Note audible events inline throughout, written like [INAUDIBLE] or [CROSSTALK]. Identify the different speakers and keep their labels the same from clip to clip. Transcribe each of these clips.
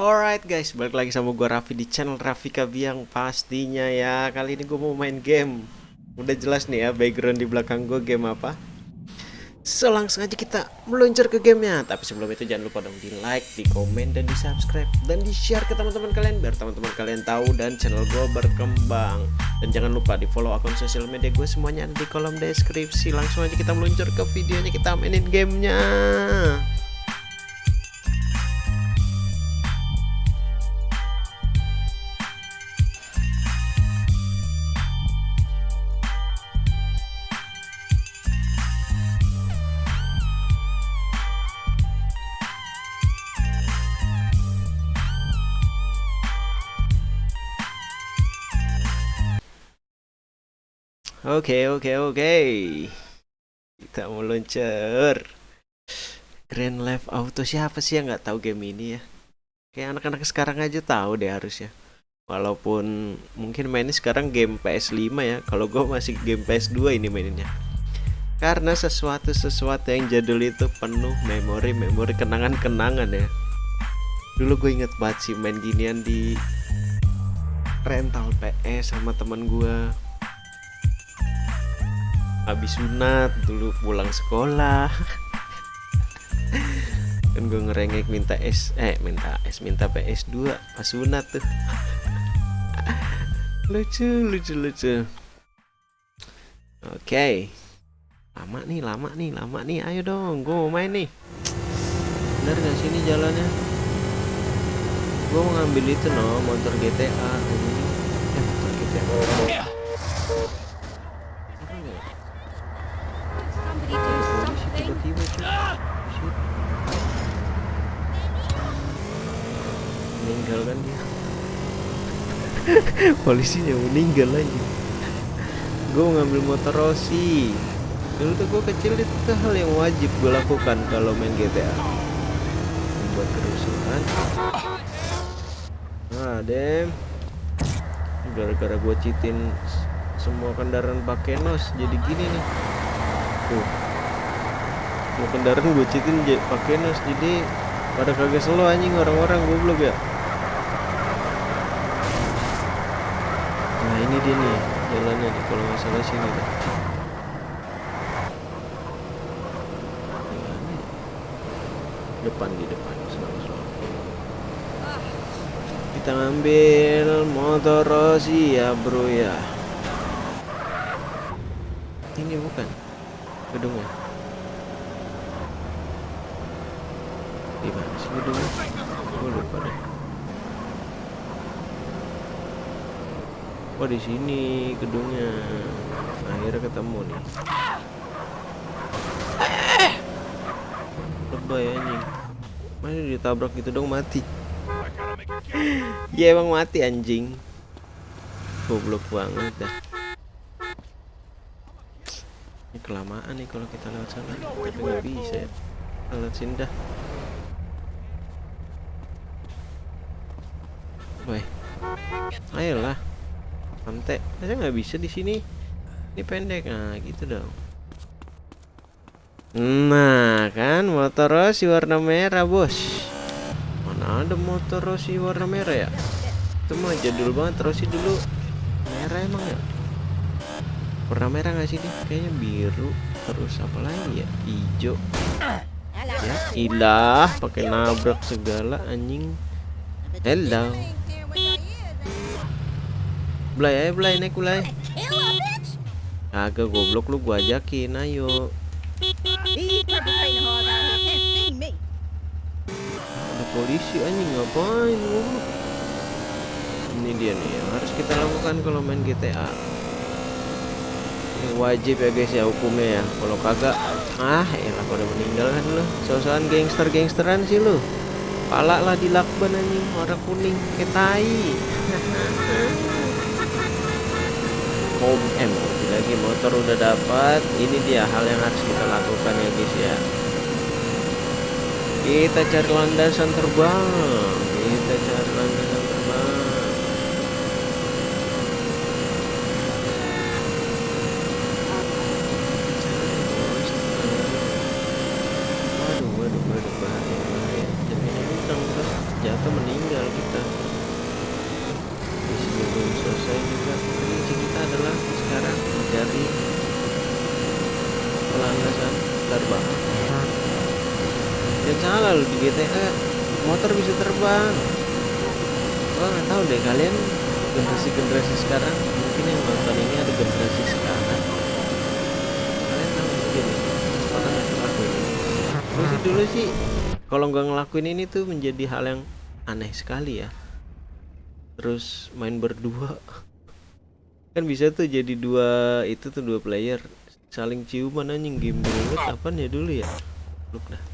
Speaker 1: Alright guys, balik lagi sama gue Raffi di channel Raffi Kabiang pastinya ya. Kali ini gue mau main game. Udah jelas nih ya background di belakang gue game apa. So langsung aja kita meluncur ke gamenya. Tapi sebelum itu jangan lupa dong di like, di komen, dan di subscribe Dan di share ke teman-teman kalian Biar teman-teman kalian tahu dan channel gue berkembang. Dan jangan lupa di follow akun sosial media gue semuanya ada di kolom deskripsi. Langsung aja kita meluncur ke videonya kita mainin gamenya Oke oke oke. Kita mau luncur Grand Life Auto siapa sih yang nggak tahu game ini ya? Kayak anak-anak sekarang aja tahu deh harusnya. Walaupun mungkin mainnya sekarang game PS5 ya. Kalau gue masih game PS2 ini mainnya. Karena sesuatu-sesuatu yang jadul itu penuh memori-memori kenangan-kenangan ya. Dulu gue inget banget sih main ginian di rental PS sama teman gue habis sunat dulu pulang sekolah. [LAUGHS] Kan gue ngerengek minta S eh minta S minta PS2 pas sunat tuh. [LAUGHS] Lucu lucu lucu. Oke. Okay. lama nih lama nih lama nih. Ayo dong gue mau main nih. Bener gak sini jalannya? Gue mau ngambil itu no motor GTA ini eh motor GTA meninggal kan dia. [LAUGHS] Polisinya meninggal lagi. Gue ngambil motor Rossi. Dulu tuh gue kecil itu hal yang wajib gue lakukan kalau main GTA membuat kerusuhan. Nah dem. Gara-gara gue citin semua kendaraan pakai nos jadi gini nih. Tuh. Mau kendaraan gue citin pakai nos jadi pada kagak selo anjing orang-orang goblok ya nah ini dia nih jalannya nih kalau nggak salah sini dah. Depan di depan selalu selalu. Kita ngambil motor Rossi ya bro ya. Ini bukan? Gedungnya? Gimana sih gedungnya? Gue lupa deh oh di sini gedungnya. Akhirnya ketemu nih. Lebay anjing. Mana ditabrak gitu dong mati. Ya emang mati anjing. Goblok banget dah. Ini kelamaan nih kalau kita lewat sana. Tapi nggak bisa ya. Lewat sini dah. Woi, ayolah, santai. Saya nggak bisa di sini. Ini pendek, nah gitu dong. Nah, kan motor Rossi warna merah, bos. Mana ada motor Rossi warna merah ya? Itu mah jadul banget Rossi dulu. Merah emang ya? Warna merah nggak sih dia? Kayaknya biru. Terus apa lagi ya? Hijau. Ya, ilah, pakai nabrak segala anjing. Hello. Blay ayo Blay naik Blay Agak goblok lu gua ajakin ayo. Ada polisi anjing ngapain goblok Ini dia nih yang harus kita lakukan kalau main GTA Ini wajib ya guys ya hukumnya ya. Kalau kagak Ah elah pada meninggal kan lu. Sosokan gangster-gangsteran sih lu. Pala lah di lakban anjing warna kuning ketai home M lagi motor udah dapat. Ini dia hal yang harus kita lakukan ya guys ya. Kita cari landasan terbang. Kita cari landasan terbang. Waduh waduh waduh bahaya bahaya. Jangan hutang jatuh meninggal kita. Di sini belum selesai juga. Loh di GTA motor bisa terbang. Gua nggak tahu deh kalian generasi generasi sekarang mungkin yang nonton ini ada generasi sekarang. Kalian tahu mungkin orang nggak ngelakuin Gua sih dulu sih kalau nggak ngelakuin ini tuh menjadi hal yang aneh sekali ya. Terus main berdua. Kan bisa tuh jadi dua itu tuh dua player. Saling ciuman anjing game dulu. Kapan ya dulu ya? Luk dah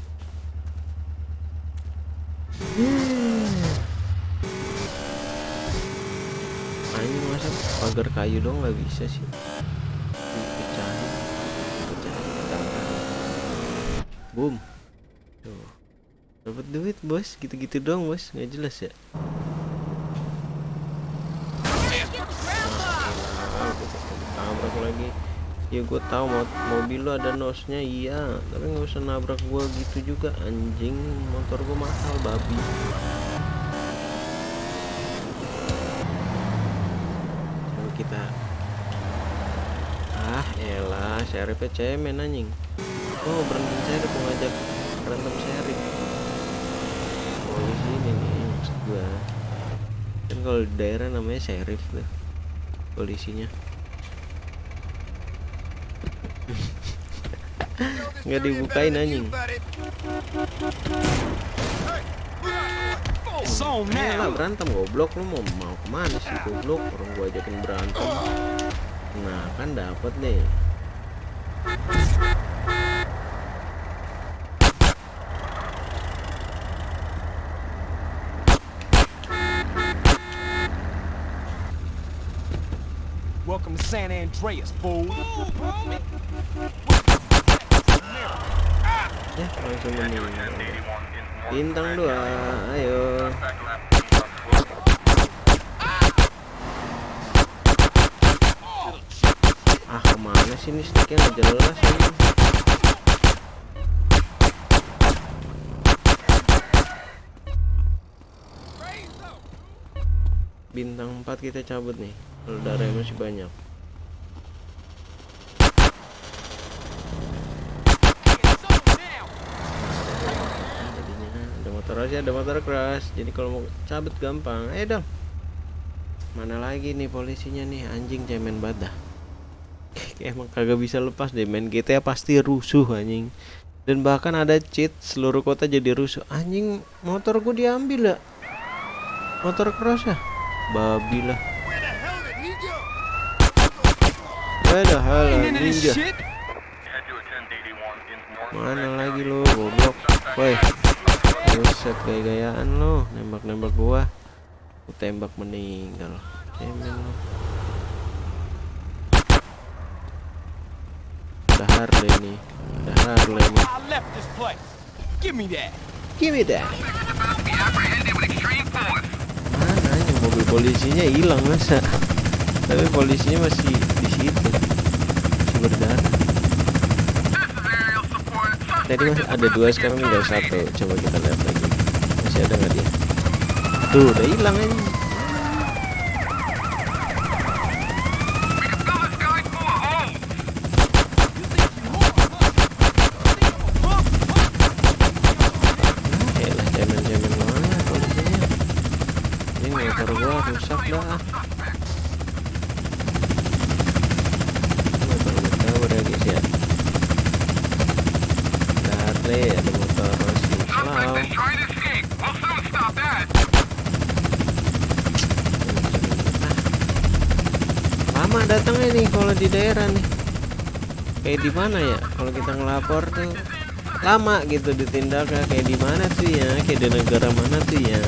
Speaker 1: anjing masa pagar kayu dong nggak bisa sih. Dipecahin dipecahin tangga boom. Tuh. Dapat duit bos. Gitu-gitu dong bos. Nggak jelas ya tabrak lagi ya gue tahu mo mobil lo ada nosnya iya. Tapi nggak usah nabrak gue gitu juga anjing. Motor gue mahal babi. Coba kita. Ah elah seripnya cemen anjing. Oh berantem serip mau ngajak berantem serip oh di sini nih maksud gue kan kalau daerah namanya serif tuh polisinya nggak dibukain anjing. Eh lah berantem goblok. Lu mau mau ke mana sih goblok? Orang gua ajakin berantem. Nah kan dapat nih.
Speaker 2: Welcome to San Andreas, fool.
Speaker 1: Ya langsung meninggal bintang dua ayo. Ah ke mana sih ini sticknya? Nggak jelas ini. Bintang 4 kita cabut nih darahnya masih banyak ada motor aja ada motor keras. Jadi kalau mau cabut gampang. Ayo dong. Mana lagi nih polisinya nih? Anjing cemen badah [LAUGHS] emang kagak bisa lepas deh. Main GTA pasti rusuh anjing. Dan bahkan ada cheat seluruh kota jadi rusuh. Anjing motor gue diambil ya. Motor keras ya? Babi lah. Where the ninja. Mana lagi lu goblok? Woi Buset gaya-gayaan lu. Nembak-nembak gua. Aku tembak meninggal. Cemen lu. Ada Harley nih Ada Harley nih.
Speaker 2: Give me that.
Speaker 1: Give me that. Mana nih mobil polisinya hilang masa? Tapi polisinya masih di situ Masih berdarah Tadi masih ada dua sekarang tinggal satu. Coba kita lihat lagi. Masih ada nggak dia? Tuh udah hilang aja cemen-cemen mana polisinya Ini motor gua rusak dah Motor gua kabur ya guys ya Ada Harley, ada motor si Slow Lama datangnya nih kalau di daerah nih. Kayak di mana ya? Kalau kita ngelapor tuh lama gitu ditindaknya kayak di mana tuh ya? Kayak di negara mana tuh ya